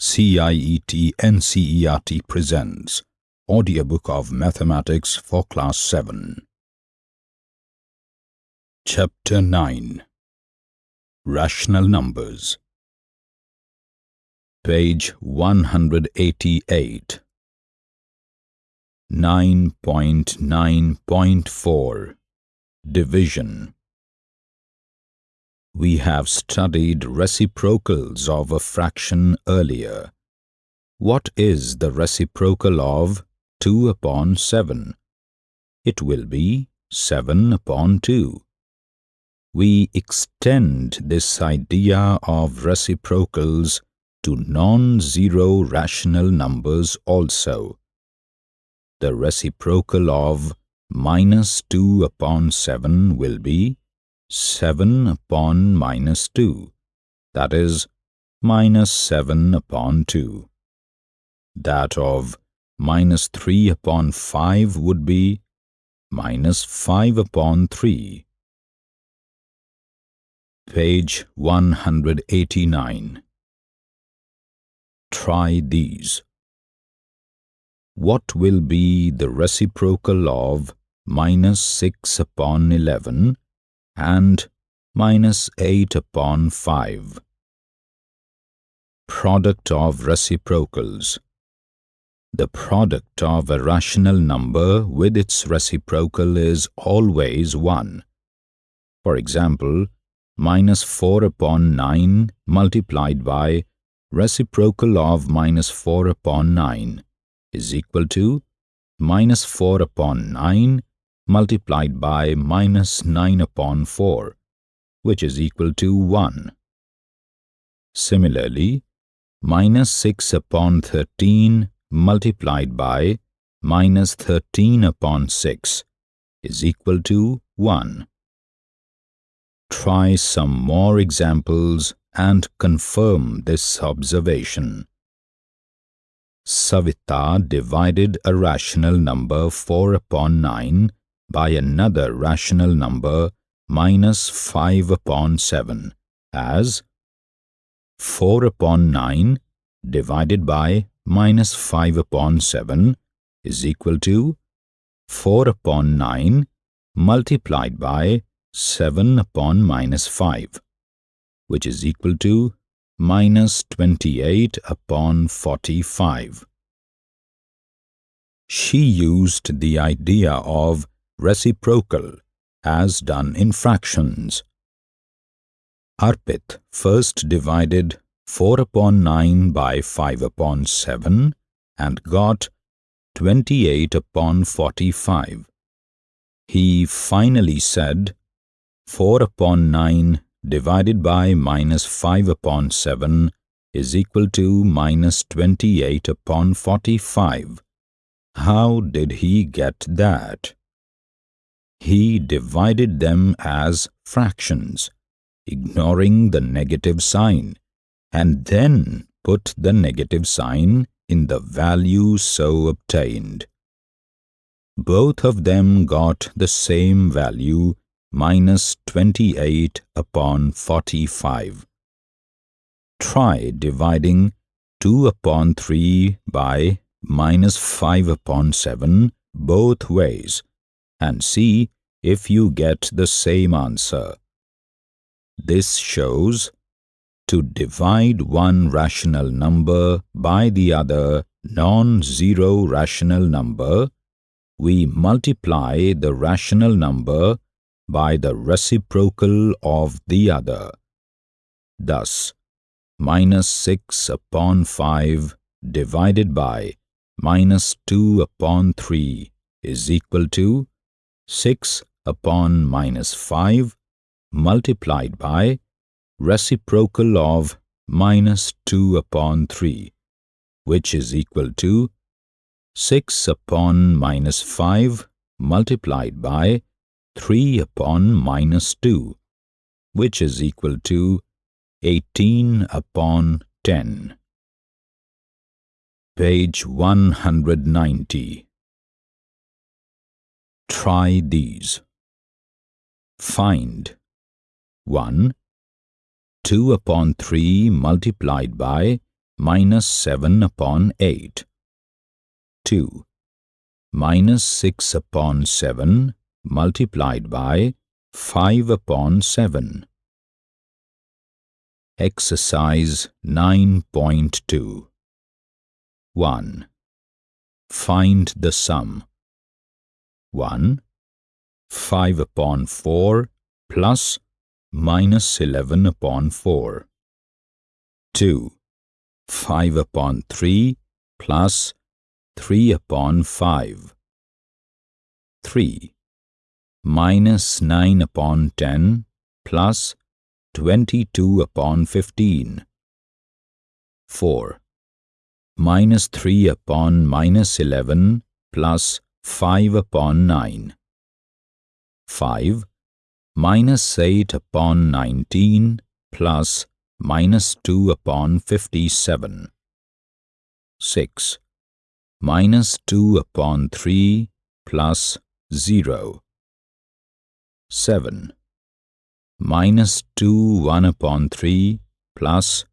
CIET NCERT presents Audiobook of Mathematics for Class 7. Chapter 9 Rational Numbers. Page 188 9.9.4 Division we have studied reciprocals of a fraction earlier. What is the reciprocal of 2 upon 7? It will be 7 upon 2. We extend this idea of reciprocals to non-zero rational numbers also. The reciprocal of minus 2 upon 7 will be 7 upon minus 2, that is, minus 7 upon 2. That of minus 3 upon 5 would be minus 5 upon 3. Page 189 Try these. What will be the reciprocal of minus 6 upon 11 and minus 8 upon 5. Product of reciprocals The product of a rational number with its reciprocal is always 1. For example, minus 4 upon 9 multiplied by reciprocal of minus 4 upon 9 is equal to minus 4 upon 9 multiplied by minus 9 upon 4, which is equal to 1. Similarly, minus 6 upon 13 multiplied by minus 13 upon 6 is equal to 1. Try some more examples and confirm this observation. Savita divided a rational number 4 upon 9 by another rational number minus 5 upon 7 as 4 upon 9 divided by minus 5 upon 7 is equal to 4 upon 9 multiplied by 7 upon minus 5, which is equal to minus 28 upon 45. She used the idea of reciprocal as done in fractions. Arpit first divided 4 upon 9 by 5 upon 7 and got 28 upon 45. He finally said 4 upon 9 divided by minus 5 upon 7 is equal to minus 28 upon 45. How did he get that? He divided them as fractions, ignoring the negative sign, and then put the negative sign in the value so obtained. Both of them got the same value minus 28 upon 45. Try dividing 2 upon 3 by minus 5 upon 7 both ways and see if you get the same answer. This shows to divide one rational number by the other non-zero rational number, we multiply the rational number by the reciprocal of the other. Thus, minus 6 upon 5 divided by minus 2 upon 3 is equal to 6 upon minus 5 multiplied by reciprocal of minus 2 upon 3, which is equal to 6 upon minus 5 multiplied by 3 upon minus 2, which is equal to 18 upon 10. Page 190 Try these. Find 1. 2 upon 3 multiplied by minus 7 upon 8. 2. Minus 6 upon 7 multiplied by 5 upon 7. Exercise 9.2 1. Find the sum. 1. 5 upon 4 plus minus 11 upon 4. 2. 5 upon 3 plus 3 upon 5. 3. Minus 9 upon 10 plus 22 upon 15. 4. Minus 3 upon minus 11 plus 5 upon 9. 5. Minus 8 upon 19 plus minus 2 upon 57. 6. Minus 2 upon 3 plus 0. 7. Minus 2 1 upon 3 plus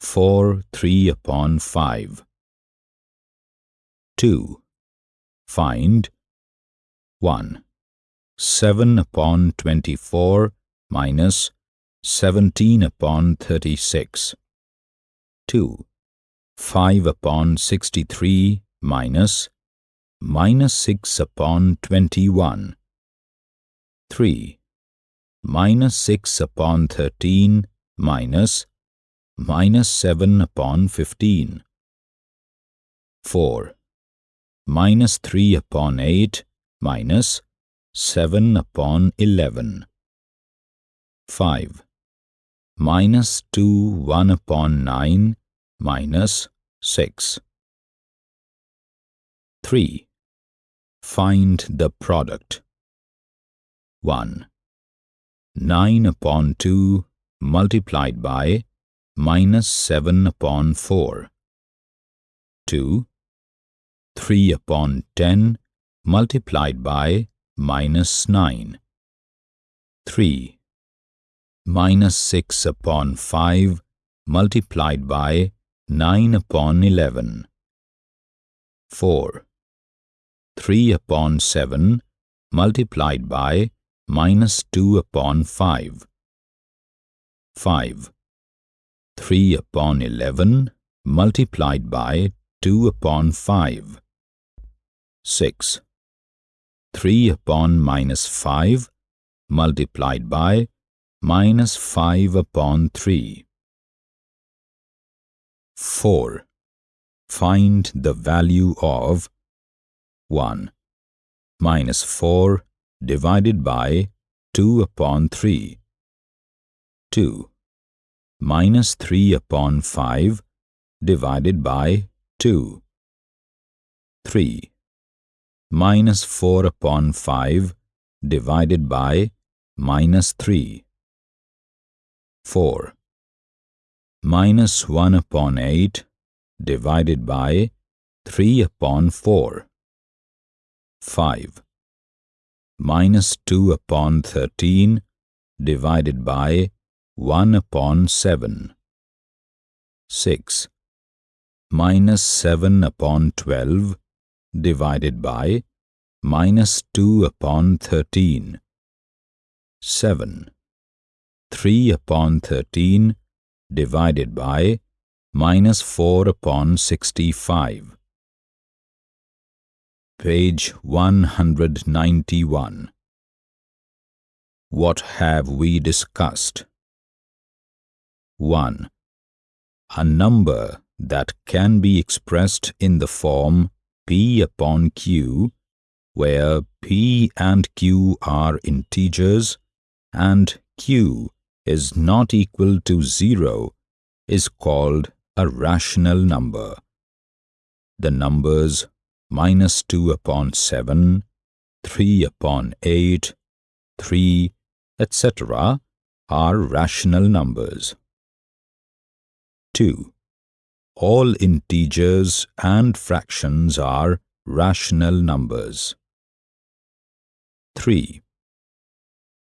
4 3 upon 5. 2. Find 1. 7 upon 24 minus 17 upon 36. 2. 5 upon 63 minus minus 6 upon 21. 3. Minus 6 upon 13 minus minus 7 upon 15. 4. Minus 3 upon 8 minus 7 upon 11. 5 minus 2 1 upon 9 minus 6. 3. Find the product. 1. 9 upon 2 multiplied by minus 7 upon 4. 2. 3 upon 10 multiplied by minus 9. 3 minus 6 upon 5 multiplied by 9 upon 11. 4. 3 upon 7 multiplied by minus 2 upon 5. 5. 3 upon 11 multiplied by 2 upon 5. 6. 3 upon minus 5 multiplied by minus 5 upon 3. 4. Find the value of 1. Minus 4 divided by 2 upon 3. 2. Minus 3 upon 5 divided by 2. 3. Minus 4 upon 5 divided by minus 3. 4. Minus 1 upon 8 divided by 3 upon 4. 5. Minus 2 upon 13 divided by 1 upon 7. 6. Minus 7 upon 12 divided by minus 2 upon 13. 7. 3 upon 13 divided by minus 4 upon 65. Page 191 What have we discussed? 1. A number that can be expressed in the form p upon q, where p and q are integers and q is not equal to 0 is called a rational number. The numbers minus 2 upon 7, 3 upon 8, 3, etc. are rational numbers. 2. All integers and fractions are rational numbers. 3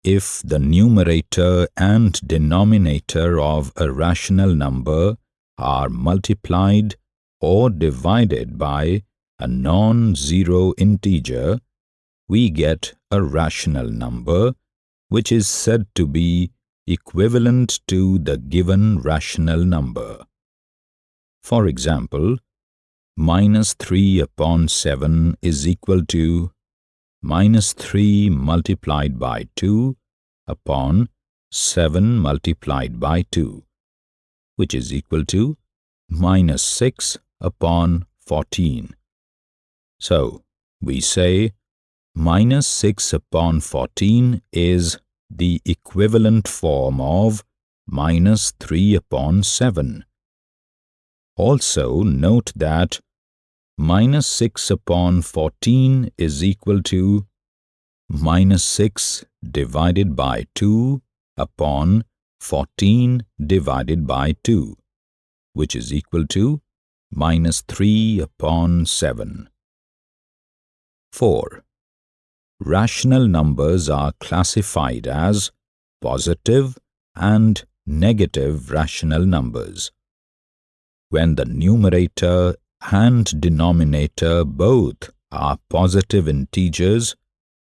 if the numerator and denominator of a rational number are multiplied or divided by a non-zero integer, we get a rational number which is said to be equivalent to the given rational number. For example, minus 3 upon 7 is equal to minus 3 multiplied by 2 upon 7 multiplied by 2, which is equal to minus 6 upon 14. So, we say minus 6 upon 14 is the equivalent form of minus 3 upon 7. Also note that minus 6 upon 14 is equal to minus 6 divided by 2 upon 14 divided by 2, which is equal to minus 3 upon 7. 4. Rational numbers are classified as positive and negative rational numbers. When the numerator and denominator both are positive integers,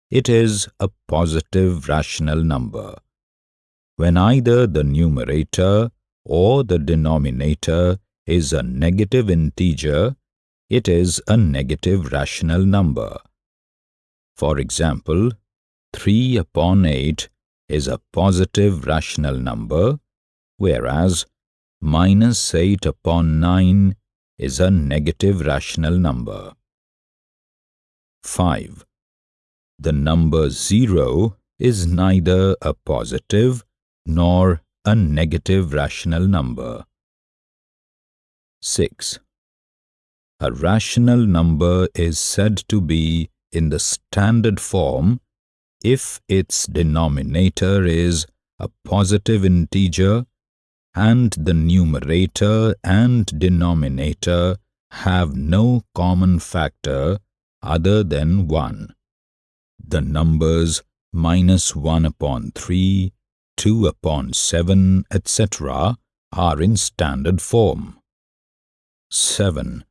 it is a positive rational number. When either the numerator or the denominator is a negative integer, it is a negative rational number. For example, 3 upon 8 is a positive rational number, whereas minus 8 upon 9 is a negative rational number. 5. The number 0 is neither a positive nor a negative rational number. 6. A rational number is said to be in the standard form if its denominator is a positive integer and the numerator and denominator have no common factor other than 1. The numbers minus 1 upon 3, 2 upon 7, etc. are in standard form. 7.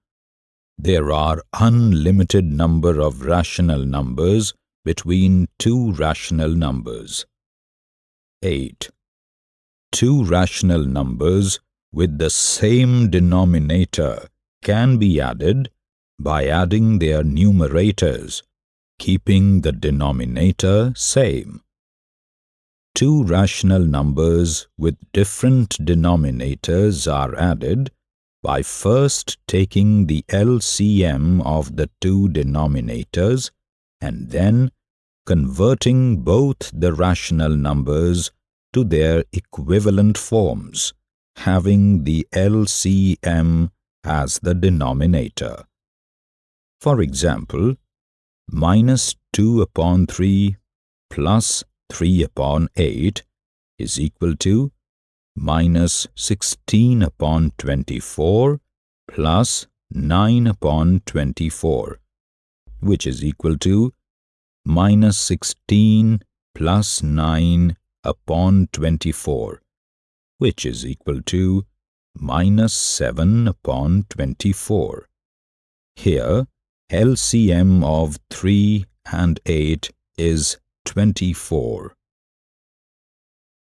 There are unlimited number of rational numbers between two rational numbers. 8 two rational numbers with the same denominator can be added by adding their numerators, keeping the denominator same. Two rational numbers with different denominators are added by first taking the LCM of the two denominators and then converting both the rational numbers to their equivalent forms, having the LCM as the denominator. For example, minus 2 upon 3 plus 3 upon 8 is equal to minus 16 upon 24 plus 9 upon 24, which is equal to minus 16 plus 9 upon 24, which is equal to minus 7 upon 24. Here, LCM of 3 and 8 is 24.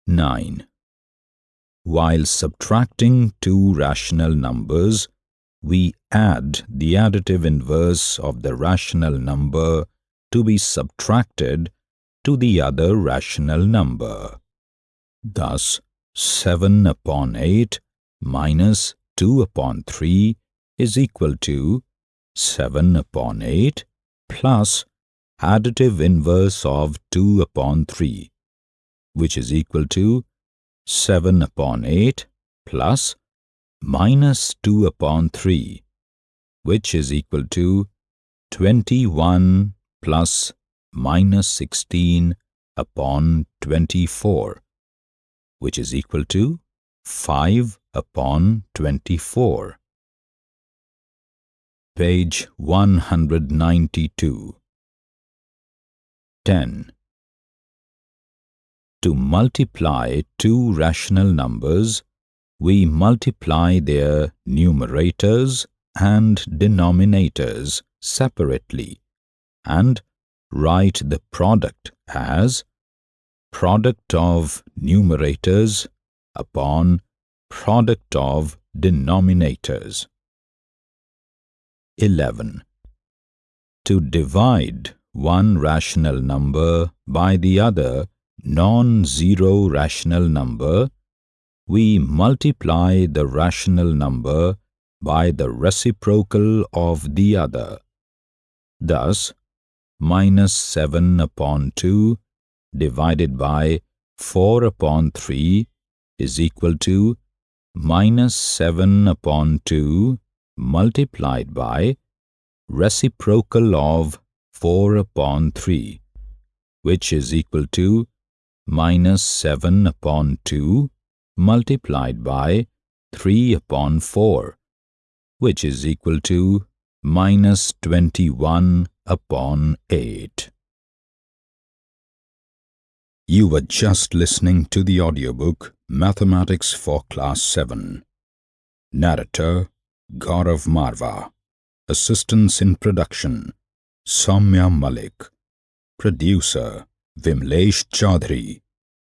9. While subtracting two rational numbers, we add the additive inverse of the rational number to be subtracted to the other rational number. Thus, 7 upon 8 minus 2 upon 3 is equal to 7 upon 8 plus additive inverse of 2 upon 3, which is equal to 7 upon 8 plus minus 2 upon 3, which is equal to 21 plus minus 16 upon 24, which is equal to 5 upon 24. Page 192 10. To multiply two rational numbers, we multiply their numerators and denominators separately and write the product as product of numerators upon product of denominators. 11. To divide one rational number by the other non-zero rational number, we multiply the rational number by the reciprocal of the other. Thus, minus 7 upon 2 divided by 4 upon 3 is equal to minus 7 upon 2 multiplied by reciprocal of 4 upon 3 which is equal to minus 7 upon 2 multiplied by 3 upon 4 which is equal to minus 21 upon 8. You were just listening to the audiobook Mathematics for Class 7. Narrator Gaurav Marva. Assistance in production Soumya Malik. Producer Vimlesh Chaudhary.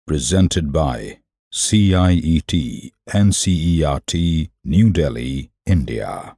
Presented by CIET NCERT New Delhi, India.